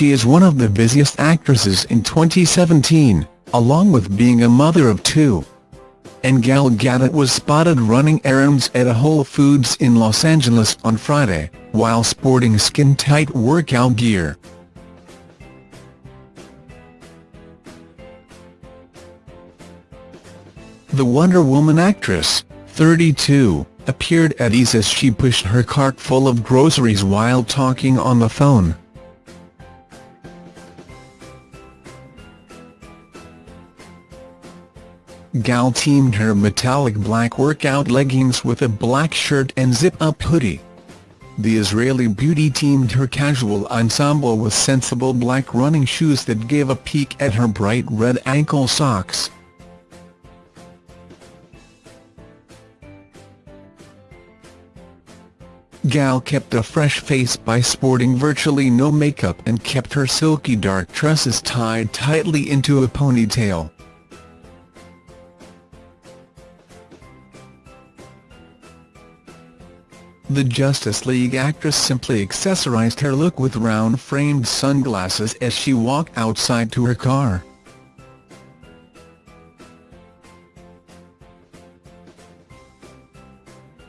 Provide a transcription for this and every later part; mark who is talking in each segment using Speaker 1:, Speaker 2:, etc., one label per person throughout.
Speaker 1: she is one of the busiest actresses in 2017, along with being a mother of two. And Gal Gadot was spotted running errands at a Whole Foods in Los Angeles on Friday, while sporting skin-tight workout gear. The Wonder Woman actress, 32, appeared at ease as she pushed her cart full of groceries while talking on the phone. Gal teamed her metallic black workout leggings with a black shirt and zip-up hoodie. The Israeli beauty teamed her casual ensemble with sensible black running shoes that gave a peek at her bright red ankle socks. Gal kept a fresh face by sporting virtually no makeup and kept her silky dark tresses tied tightly into a ponytail. The Justice League actress simply accessorized her look with round-framed sunglasses as she walked outside to her car.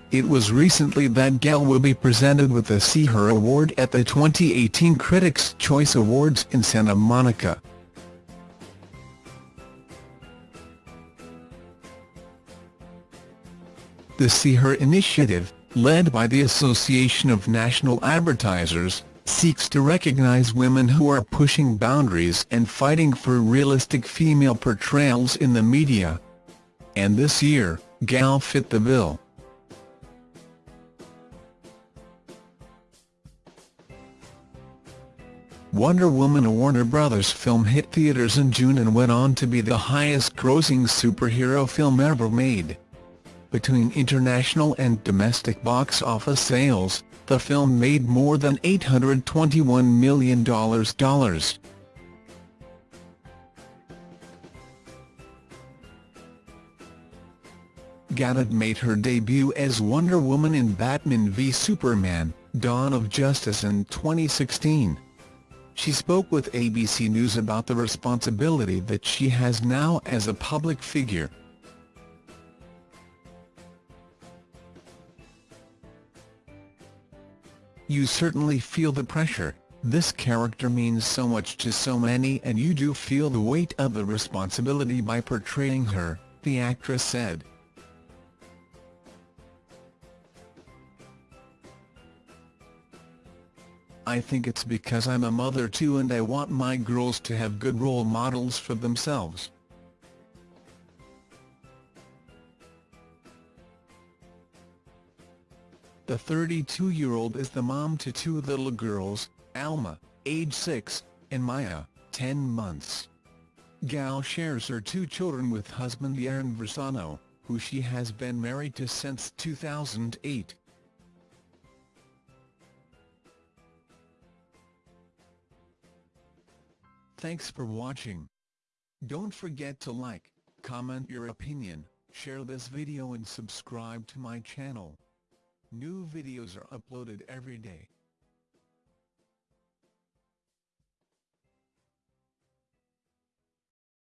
Speaker 1: It was recently that Gal will be presented with the See Her Award at the 2018 Critics' Choice Awards in Santa Monica. The See Her initiative, led by the Association of National Advertisers, seeks to recognize women who are pushing boundaries and fighting for realistic female portrayals in the media. And this year, Gal fit the bill. Wonder Woman a Warner Bros. film hit theaters in June and went on to be the highest-grossing superhero film ever made. Between international and domestic box office sales, the film made more than $821 million. Gadot made her debut as Wonder Woman in Batman v Superman, Dawn of Justice in 2016. She spoke with ABC News about the responsibility that she has now as a public figure. You certainly feel the pressure, this character means so much to so many and you do feel the weight of the responsibility by portraying her, the actress said. I think it's because I'm a mother too and I want my girls to have good role models for themselves. The 32-year-old is the mom to two little girls, Alma, age 6, and Maya, 10 months. Gal shares her two children with husband Yaron Varsano, who she has been married to since 2008. Thanks for watching. Don't forget to like, comment your opinion, share this video and subscribe to my channel. New videos are uploaded every day.